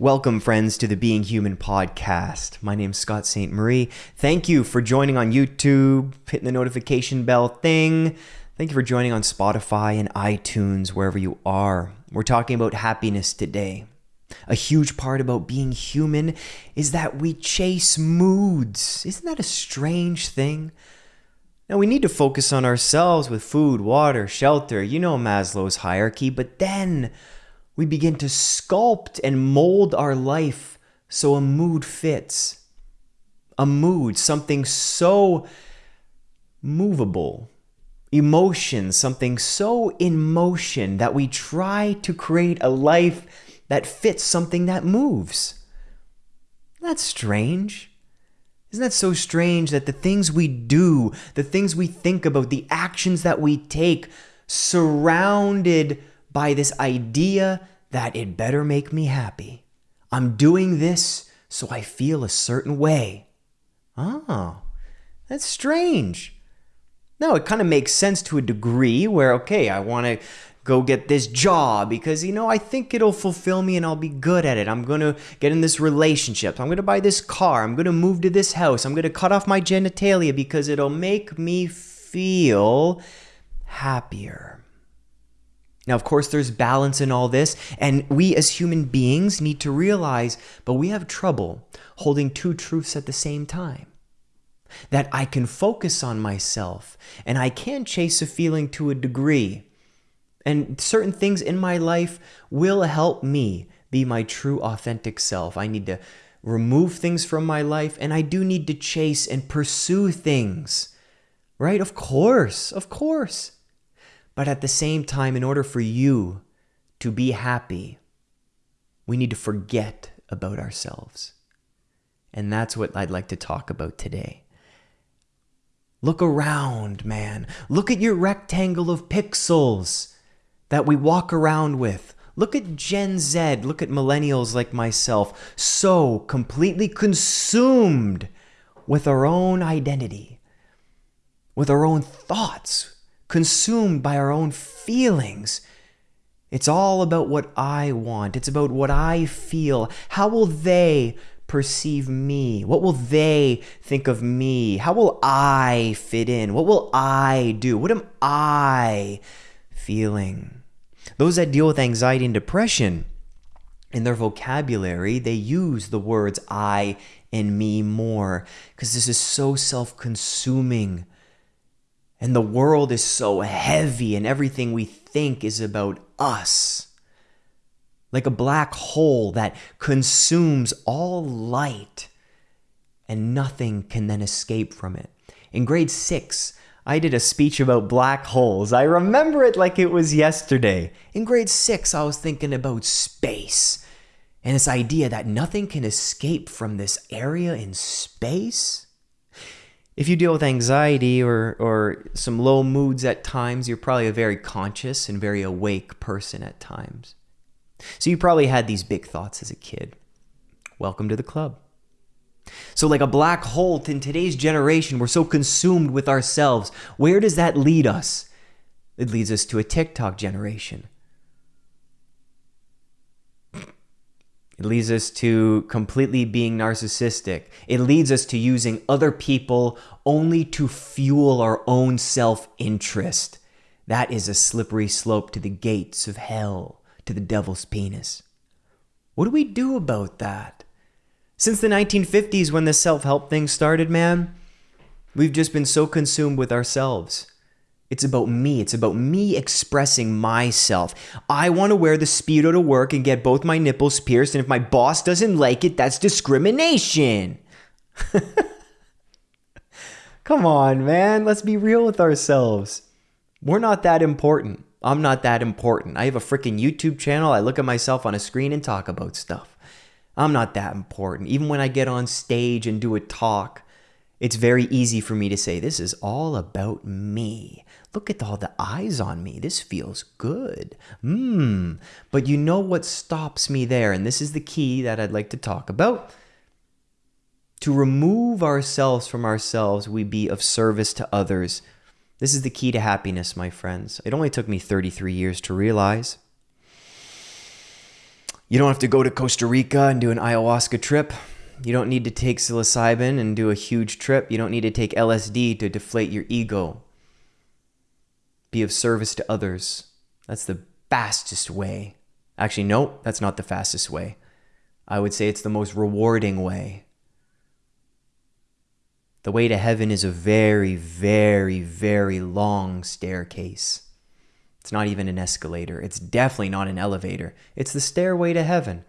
Welcome, friends, to the Being Human podcast. My name's Scott Ste Marie. Thank you for joining on YouTube, hitting the notification bell thing. Thank you for joining on Spotify and iTunes, wherever you are. We're talking about happiness today. A huge part about being human is that we chase moods. Isn't that a strange thing? Now, we need to focus on ourselves with food, water, shelter. You know Maslow's hierarchy, but then we begin to sculpt and mold our life so a mood fits. A mood, something so movable, emotion, something so in motion that we try to create a life that fits something that moves. That's strange. Isn't that so strange that the things we do, the things we think about, the actions that we take, surrounded by this idea that it better make me happy? I'm doing this so I feel a certain way. Oh, that's strange. No, it kind of makes sense to a degree where, okay, I want to go get this job because, you know, I think it'll fulfill me and I'll be good at it. I'm going to get in this relationship. I'm going to buy this car. I'm going to move to this house. I'm going to cut off my genitalia because it'll make me feel happier. Now, of course, there's balance in all this, and we as human beings need to realize, but we have trouble holding two truths at the same time. That I can focus on myself and I can chase a feeling to a degree. And certain things in my life will help me be my true, authentic self. I need to remove things from my life and I do need to chase and pursue things. Right? Of course, of course. But at the same time, in order for you to be happy, we need to forget about ourselves. And that's what I'd like to talk about today. Look around, man. Look at your rectangle of pixels that we walk around with. Look at Gen Z. Look at millennials like myself, so completely consumed with our own identity, with our own thoughts, consumed by our own feelings. It's all about what I want. It's about what I feel. How will they perceive me? What will they think of me? How will I fit in? What will I do? What am I feeling? Those that deal with anxiety and depression, in their vocabulary, they use the words I and me more because this is so self consuming. And the world is so heavy, and everything we think is about us. Like a black hole that consumes all light, and nothing can then escape from it. In grade six, I did a speech about black holes. I remember it like it was yesterday. In grade six, I was thinking about space and this idea that nothing can escape from this area in space if you deal with anxiety or, or some low moods at times, you're probably a very conscious and very awake person at times. So you probably had these big thoughts as a kid. Welcome to the club. So, like a black hole in today's generation, we're so consumed with ourselves. Where does that lead us? It leads us to a TikTok generation It leads us to completely being narcissistic. It leads us to using other people only to fuel our own self interest. That is a slippery slope to the gates of hell, to the devil's penis. What do we do about that? Since the 1950s, when the self help thing started, man, we've just been so consumed with ourselves. It's about me. It's about me expressing myself. I want to wear the Speedo to work and get both my nipples pierced, and if my boss doesn't like it, that's discrimination. Come on, man. Let's be real with ourselves. We're not that important. I'm not that important. I have a freaking YouTube channel. I look at myself on a screen and talk about stuff. I'm not that important. Even when I get on stage and do a talk, it's very easy for me to say, This is all about me. Look at all the eyes on me. This feels good. Mmm. But you know what stops me there? And this is the key that I'd like to talk about. To remove ourselves from ourselves, we be of service to others. This is the key to happiness, my friends. It only took me 33 years to realize. You don't have to go to Costa Rica and do an ayahuasca trip. You don't need to take psilocybin and do a huge trip. You don't need to take LSD to deflate your ego. Be of service to others. That's the fastest way. Actually, no, that's not the fastest way. I would say it's the most rewarding way. The way to heaven is a very, very, very long staircase. It's not even an escalator. It's definitely not an elevator. It's the stairway to heaven.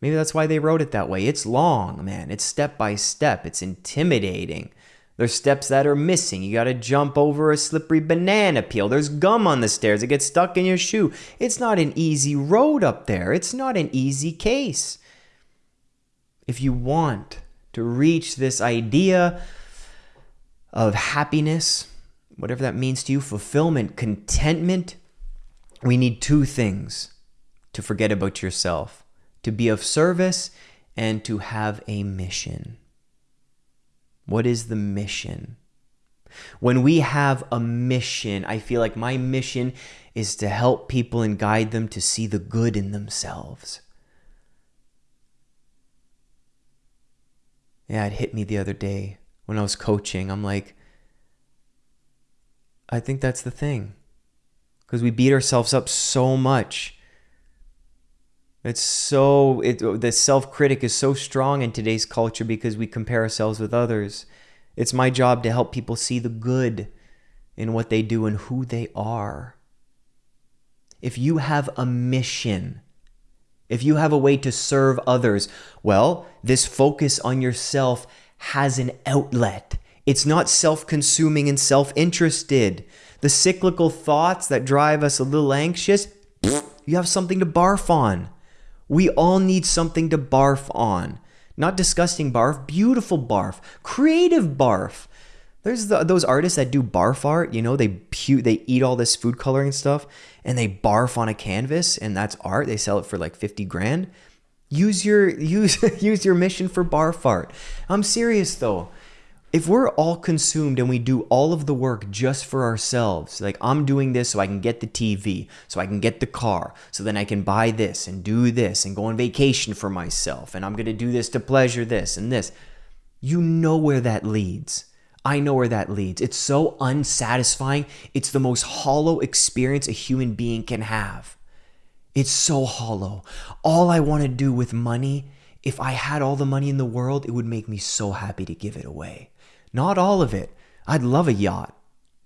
Maybe that's why they wrote it that way. It's long, man. It's step by step. It's intimidating. There's steps that are missing. You got to jump over a slippery banana peel. There's gum on the stairs. It gets stuck in your shoe. It's not an easy road up there. It's not an easy case. If you want to reach this idea of happiness, whatever that means to you, fulfillment, contentment, we need two things to forget about yourself to be of service and to have a mission. What is the mission? When we have a mission, I feel like my mission is to help people and guide them to see the good in themselves. Yeah, it hit me the other day when I was coaching. I'm like, I think that's the thing. Because we beat ourselves up so much it's so it the self-critic is so strong in today's culture because we compare ourselves with others. It's my job to help people see the good in what they do and who they are. If you have a mission, if you have a way to serve others, well, this focus on yourself has an outlet. It's not self consuming and self interested. The cyclical thoughts that drive us a little anxious, you have something to barf on. We all need something to barf on. Not disgusting barf, beautiful barf, creative barf. There's the, those artists that do barf art, you know, they they eat all this food coloring stuff and they barf on a canvas and that's art. They sell it for like 50 grand. Use your use use your mission for barf art. I'm serious though if we're all consumed and we do all of the work just for ourselves, like I'm doing this so I can get the TV, so I can get the car, so then I can buy this and do this and go on vacation for myself, and I'm going to do this to pleasure this and this, you know where that leads. I know where that leads. It's so unsatisfying. It's the most hollow experience a human being can have. It's so hollow. All I want to do with money, if I had all the money in the world, it would make me so happy to give it away. Not all of it. I'd love a yacht.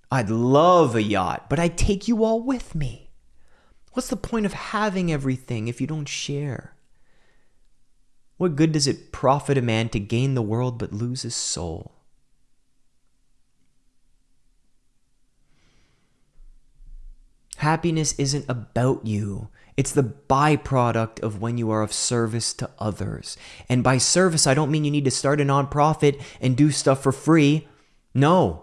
I'd love a yacht, but I'd take you all with me. What's the point of having everything if you don't share? What good does it profit a man to gain the world but lose his soul? Happiness isn't about you. It's the byproduct of when you are of service to others. And by service, I don't mean you need to start a nonprofit and do stuff for free. No,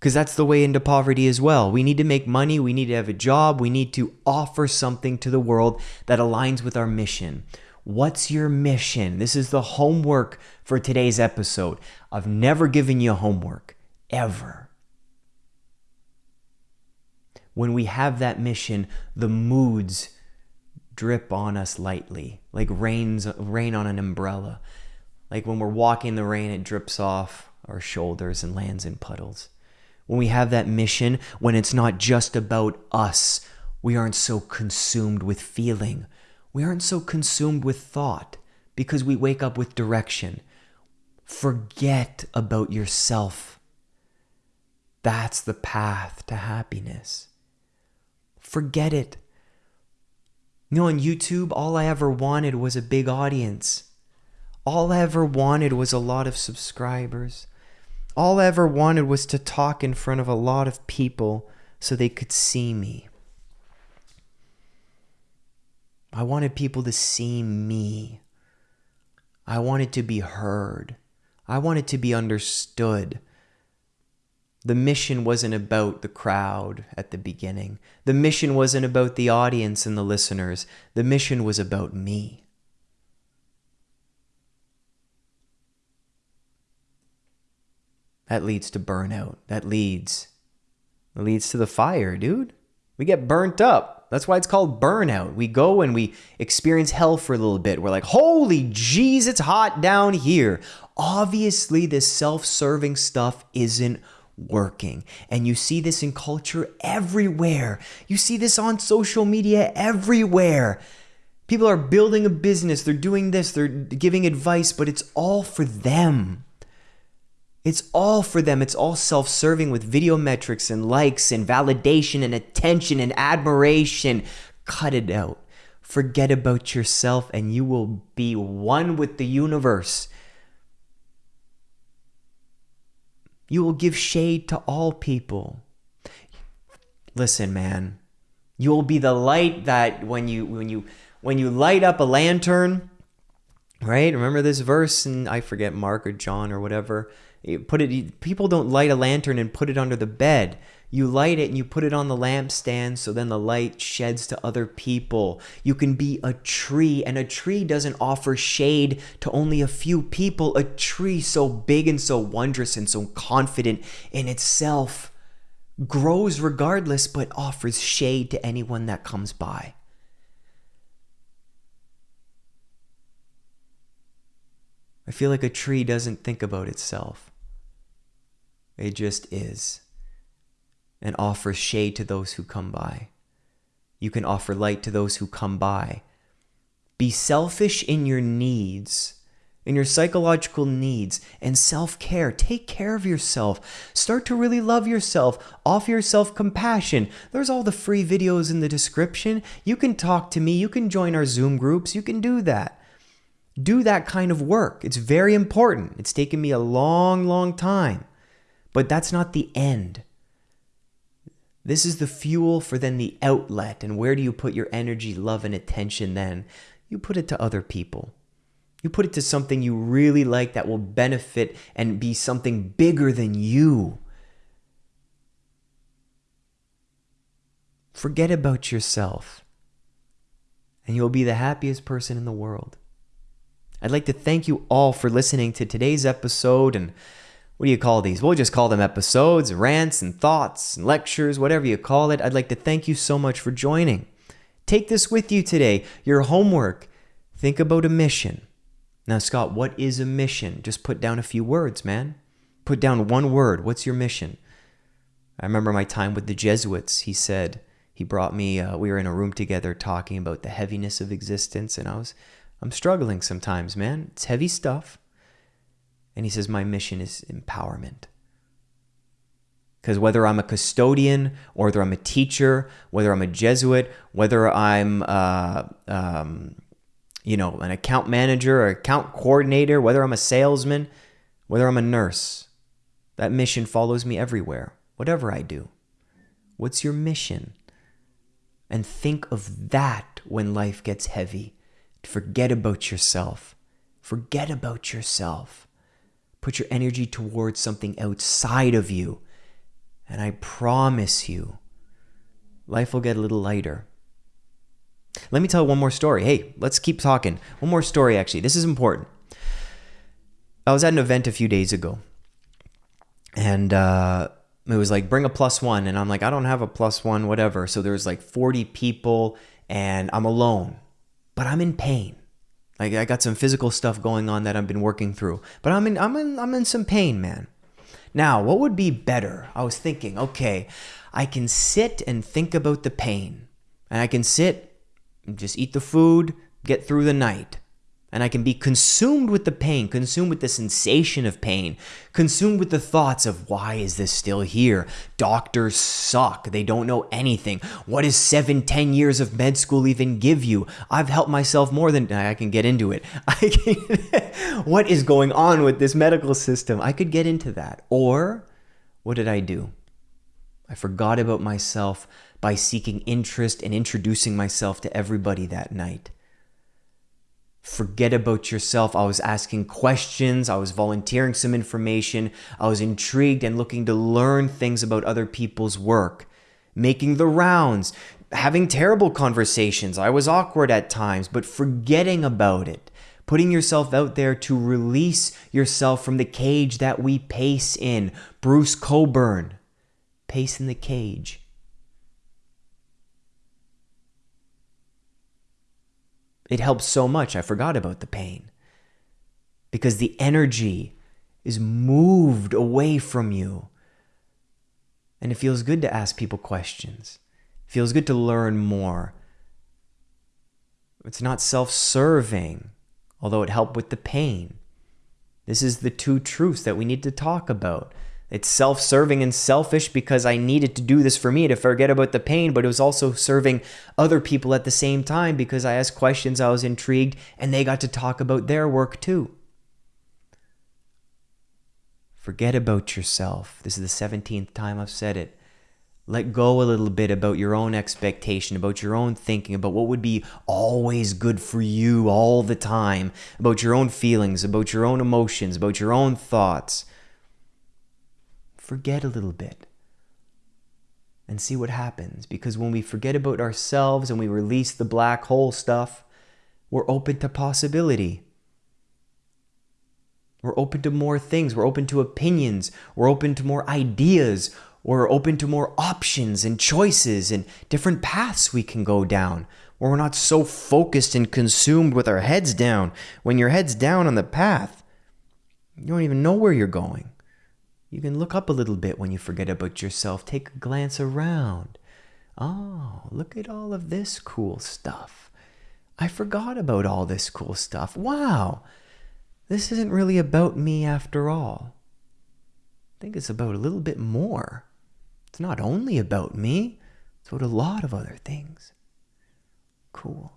because that's the way into poverty as well. We need to make money, we need to have a job, we need to offer something to the world that aligns with our mission. What's your mission? This is the homework for today's episode. I've never given you homework, ever. When we have that mission, the moods drip on us lightly, like rains rain on an umbrella. Like when we're walking the rain, it drips off our shoulders and lands in puddles. When we have that mission, when it's not just about us, we aren't so consumed with feeling. We aren't so consumed with thought because we wake up with direction. Forget about yourself. That's the path to happiness. Forget it. You know, on YouTube, all I ever wanted was a big audience. All I ever wanted was a lot of subscribers. All I ever wanted was to talk in front of a lot of people so they could see me. I wanted people to see me. I wanted to be heard. I wanted to be understood. The mission wasn't about the crowd at the beginning. The mission wasn't about the audience and the listeners. The mission was about me. That leads to burnout. That leads that leads to the fire, dude. We get burnt up. That's why it's called burnout. We go and we experience hell for a little bit. We're like, holy jeez, it's hot down here. Obviously, this self serving stuff isn't working. And you see this in culture everywhere. You see this on social media everywhere. People are building a business, they're doing this, they're giving advice, but it's all for them. It's all for them. It's all self serving with video metrics and likes and validation and attention and admiration. Cut it out. Forget about yourself and you will be one with the universe. You will give shade to all people. Listen, man. You will be the light that when you when you when you light up a lantern, right? Remember this verse and I forget Mark or John or whatever. Put it people don't light a lantern and put it under the bed. You light it and you put it on the lampstand so then the light sheds to other people. You can be a tree, and a tree doesn't offer shade to only a few people. A tree so big and so wondrous and so confident in itself grows regardless but offers shade to anyone that comes by. I feel like a tree doesn't think about itself. It just is and offers shade to those who come by. You can offer light to those who come by. Be selfish in your needs, in your psychological needs, and self care. Take care of yourself. Start to really love yourself. Offer yourself compassion. There's all the free videos in the description. You can talk to me. You can join our Zoom groups. You can do that. Do that kind of work. It's very important. It's taken me a long, long time. But that's not the end. This is the fuel for then the outlet. And where do you put your energy, love, and attention then? You put it to other people. You put it to something you really like that will benefit and be something bigger than you. Forget about yourself, and you'll be the happiest person in the world. I'd like to thank you all for listening to today's episode and what do you call these? We'll just call them episodes, rants, and thoughts, and lectures, whatever you call it. I'd like to thank you so much for joining. Take this with you today, your homework. Think about a mission. Now, Scott, what is a mission? Just put down a few words, man. Put down one word. What's your mission? I remember my time with the Jesuits. He said, he brought me, uh, we were in a room together talking about the heaviness of existence, and I was, I'm struggling sometimes, man. It's heavy stuff. And he says, My mission is empowerment. Because whether I'm a custodian, or whether I'm a teacher, whether I'm a Jesuit, whether I'm, uh, um, you know, an account manager or account coordinator, whether I'm a salesman, whether I'm a nurse, that mission follows me everywhere, whatever I do. What's your mission? And think of that when life gets heavy. Forget about yourself. Forget about yourself. Put your energy towards something outside of you. And I promise you, life will get a little lighter. Let me tell one more story. Hey, let's keep talking. One more story, actually. This is important. I was at an event a few days ago, and uh, it was like, bring a plus one. And I'm like, I don't have a plus one, whatever. So there's like 40 people, and I'm alone, but I'm in pain. Like I got some physical stuff going on that I've been working through, but I'm in I'm in I'm in some pain, man. Now, what would be better? I was thinking, okay, I can sit and think about the pain, and I can sit and just eat the food, get through the night and I can be consumed with the pain, consumed with the sensation of pain, consumed with the thoughts of why is this still here? Doctors suck. They don't know anything. What does seven, ten years of med school even give you? I've helped myself more than I can get into it. Can, what is going on with this medical system? I could get into that. Or what did I do? I forgot about myself by seeking interest and introducing myself to everybody that night forget about yourself. I was asking questions, I was volunteering some information, I was intrigued and looking to learn things about other people's work, making the rounds, having terrible conversations. I was awkward at times, but forgetting about it. Putting yourself out there to release yourself from the cage that we pace in. Bruce Cockburn, pace in the cage. It helps so much. I forgot about the pain. Because the energy is moved away from you. And it feels good to ask people questions. It feels good to learn more. It's not self serving, although it helped with the pain. This is the two truths that we need to talk about. It's self serving and selfish because I needed to do this for me to forget about the pain, but it was also serving other people at the same time because I asked questions, I was intrigued, and they got to talk about their work too. Forget about yourself. This is the 17th time I've said it. Let go a little bit about your own expectation, about your own thinking, about what would be always good for you all the time, about your own feelings, about your own emotions, about your own thoughts. Forget a little bit and see what happens. Because when we forget about ourselves and we release the black hole stuff, we're open to possibility. We're open to more things. We're open to opinions. We're open to more ideas. We're open to more options and choices and different paths we can go down. Where we're not so focused and consumed with our heads down. When your head's down on the path, you don't even know where you're going. You can look up a little bit when you forget about yourself. Take a glance around. Oh, look at all of this cool stuff. I forgot about all this cool stuff. Wow this isn't really about me after all. I think it's about a little bit more. It's not only about me, it's about a lot of other things. Cool.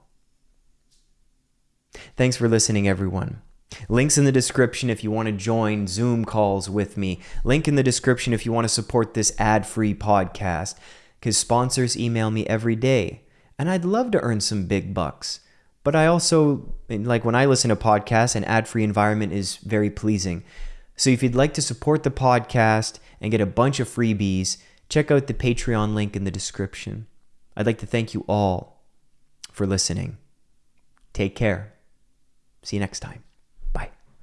Thanks for listening, everyone. Links in the description if you want to join Zoom calls with me. Link in the description if you want to support this ad free podcast, because sponsors email me every day, and I'd love to earn some big bucks. But I also, like when I listen to podcasts, an ad free environment is very pleasing. So if you'd like to support the podcast and get a bunch of freebies, check out the Patreon link in the description. I'd like to thank you all for listening. Take care. See you next time.